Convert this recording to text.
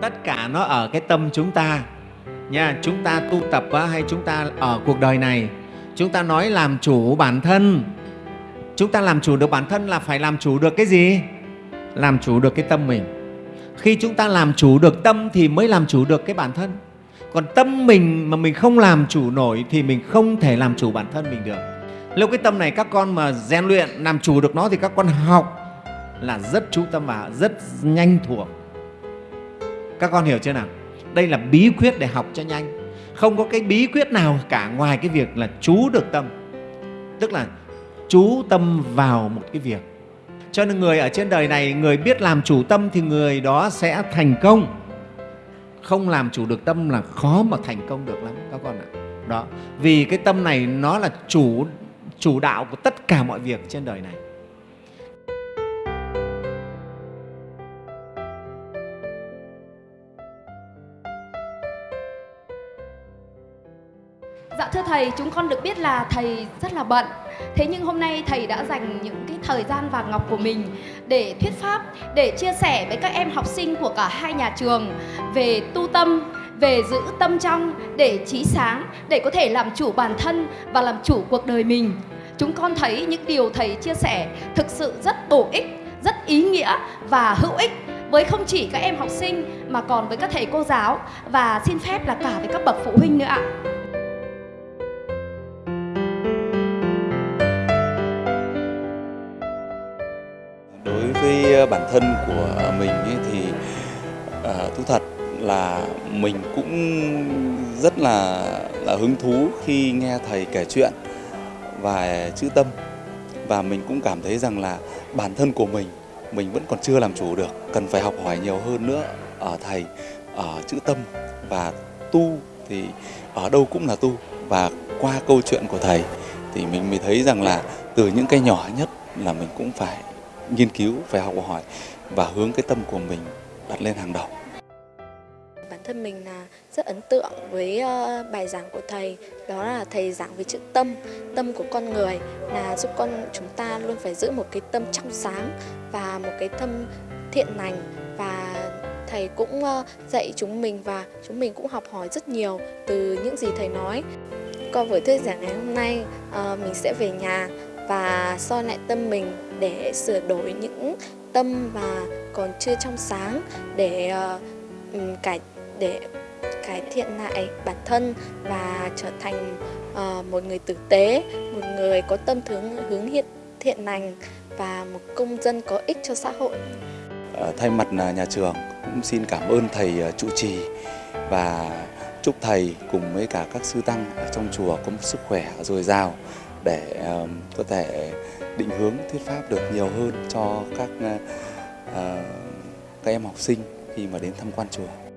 tất cả nó ở cái tâm chúng ta. Nha, chúng ta tu tập hay chúng ta ở cuộc đời này, chúng ta nói làm chủ bản thân. Chúng ta làm chủ được bản thân là phải làm chủ được cái gì? Làm chủ được cái tâm mình. Khi chúng ta làm chủ được tâm thì mới làm chủ được cái bản thân. Còn tâm mình mà mình không làm chủ nổi thì mình không thể làm chủ bản thân mình được. Nếu cái tâm này các con mà rèn luyện làm chủ được nó thì các con học là rất chú tâm và rất nhanh thuộc các con hiểu chưa nào? Đây là bí quyết để học cho nhanh. Không có cái bí quyết nào cả ngoài cái việc là chú được tâm. Tức là chú tâm vào một cái việc. Cho nên người ở trên đời này, người biết làm chủ tâm thì người đó sẽ thành công. Không làm chủ được tâm là khó mà thành công được lắm, các con ạ. Đó, vì cái tâm này nó là chủ chủ đạo của tất cả mọi việc trên đời này. Thưa Thầy, chúng con được biết là Thầy rất là bận. Thế nhưng hôm nay Thầy đã dành những cái thời gian vàng ngọc của mình để thuyết pháp, để chia sẻ với các em học sinh của cả hai nhà trường về tu tâm, về giữ tâm trong, để trí sáng, để có thể làm chủ bản thân và làm chủ cuộc đời mình. Chúng con thấy những điều Thầy chia sẻ thực sự rất bổ ích, rất ý nghĩa và hữu ích với không chỉ các em học sinh mà còn với các thầy cô giáo và xin phép là cả với các bậc phụ huynh nữa ạ. Với bản thân của mình ấy thì uh, thú thật là mình cũng rất là là hứng thú khi nghe thầy kể chuyện và chữ tâm. Và mình cũng cảm thấy rằng là bản thân của mình mình vẫn còn chưa làm chủ được cần phải học hỏi nhiều hơn nữa ở thầy ở chữ tâm. Và tu thì ở đâu cũng là tu. Và qua câu chuyện của thầy thì mình mới thấy rằng là từ những cái nhỏ nhất là mình cũng phải nghiên cứu, phải học hỏi và hướng cái tâm của mình đặt lên hàng đầu. Bản thân mình là rất ấn tượng với ờ, bài giảng của thầy, đó là thầy giảng về chữ tâm tâm của con người là giúp con chúng ta luôn phải giữ một cái tâm trong sáng và một cái tâm thiện lành. Và thầy cũng ờ, dạy chúng mình và chúng mình cũng học hỏi rất nhiều từ những gì thầy nói. Qua buổi thuyết giảng ngày hôm nay ờ, mình sẽ về nhà và soi lại tâm mình để sửa đổi những tâm mà còn chưa trong sáng để uh, cải để cải thiện lại bản thân và trở thành uh, một người tử tế, một người có tâm hướng hướng hiện thiện lành và một công dân có ích cho xã hội. Ờ, thay mặt à, nhà trường cũng xin cảm ơn thầy trụ trì và chúc thầy cùng với cả các sư tăng ở trong chùa có một sức khỏe dồi dào để um, có thể định hướng thuyết pháp được nhiều hơn cho các uh, uh các em học sinh khi mà đến tham quan chùa.